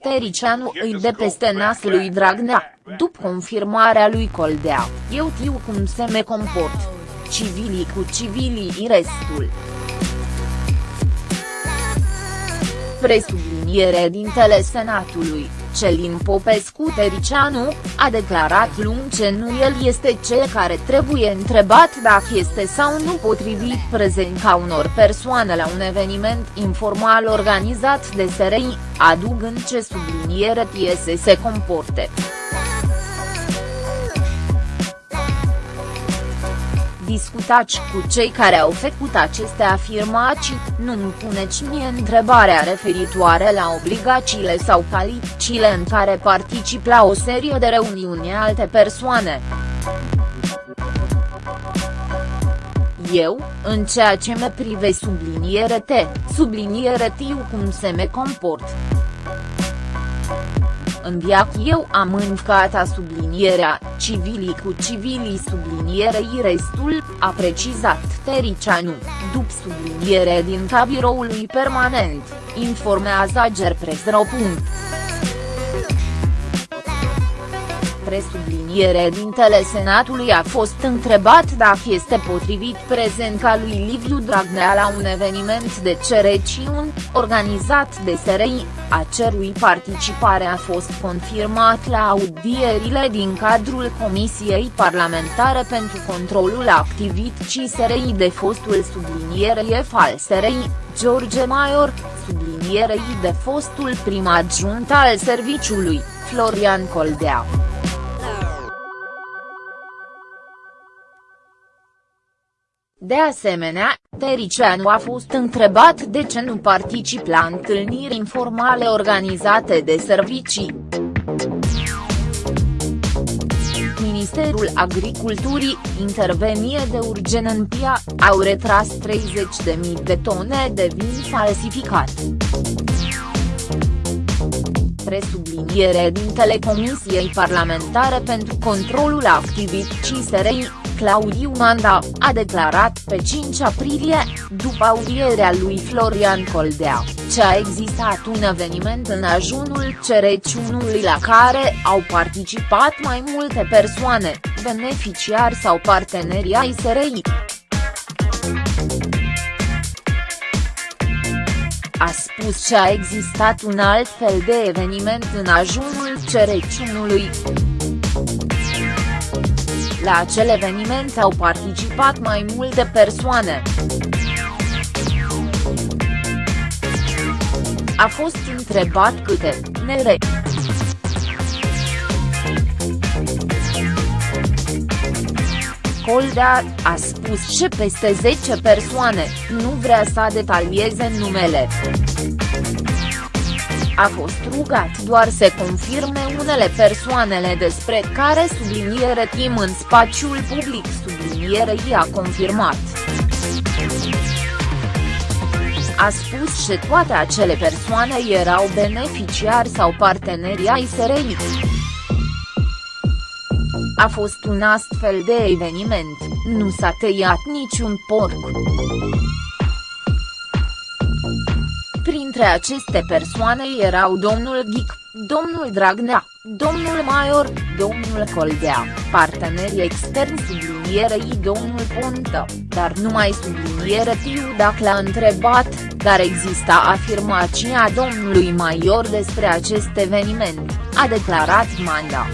Tericianu îi de peste nas lui Dragnea, după confirmarea lui Coldea, eu știu cum se me comport. Civilii cu civilii restul. Presubliniere dintele Senatului, Celin Popescu Tericianu, a declarat lung ce nu el este cel care trebuie întrebat dacă este sau nu potrivit prezența unor persoane la un eveniment informal organizat de SRI, adugând ce subliniere tie să se comporte. Discutați cu cei care au făcut aceste afirmații, nu-mi puneți mie întrebarea referitoare la obligațiile sau calificile în care particip la o serie de reuniuni alte persoane. Eu, în ceea ce me prive subliniere T, subliniere tiu cum se me comport. În viac eu am învcat sublinierea, civilii cu civilii sublinierei restul, a precizat Tericianu, după subliniere din cabiroului permanent, informează Gerpresro. Presubliniere dintele Senatului a fost întrebat dacă este potrivit prezența lui Liviu Dragnea la un eveniment de cereciuni, organizat de SRI, a cerui participare a fost confirmat la audierile din cadrul Comisiei Parlamentare pentru Controlul Activității SRI de fostul sublinierei al SRI, George Maior, sublinierei de fostul prim adjunct al serviciului, Florian Coldea. De asemenea, Tericianu a fost întrebat de ce nu particip la întâlniri informale organizate de servicii. Ministerul Agriculturii, intervenie de urgen în PIA, au retras 30.000 de tone de vin falsificat. Presubliniere din Telecomisiei Parlamentare pentru Controlul Activității SRI, Claudiu Manda, a declarat pe 5 aprilie, după audierea lui Florian Coldea, ce a existat un eveniment în ajunul cereciunului la care au participat mai multe persoane, beneficiari sau parteneri ai SRI. a spus că a existat un alt fel de eveniment în ajunul cereciunului. La acel eveniment au participat mai multe persoane. A fost întrebat câte, nere. Coldea, a spus și peste 10 persoane, nu vrea să detalieze numele a fost rugat doar să confirme unele persoanele despre care subliniere tim în spațiul public sublinierei a confirmat. A spus că toate acele persoane erau beneficiari sau parteneri ai SRI. A fost un astfel de eveniment, nu s-a tăiat niciun porc. Printre aceste persoane erau domnul Ghic, domnul Dragnea, domnul Maior, domnul Coldea, partenerii externi sublinierei domnul Ponta, dar numai subliniere tiu dacă l-a întrebat, dar exista afirmația domnului Maior despre acest eveniment, a declarat Manda.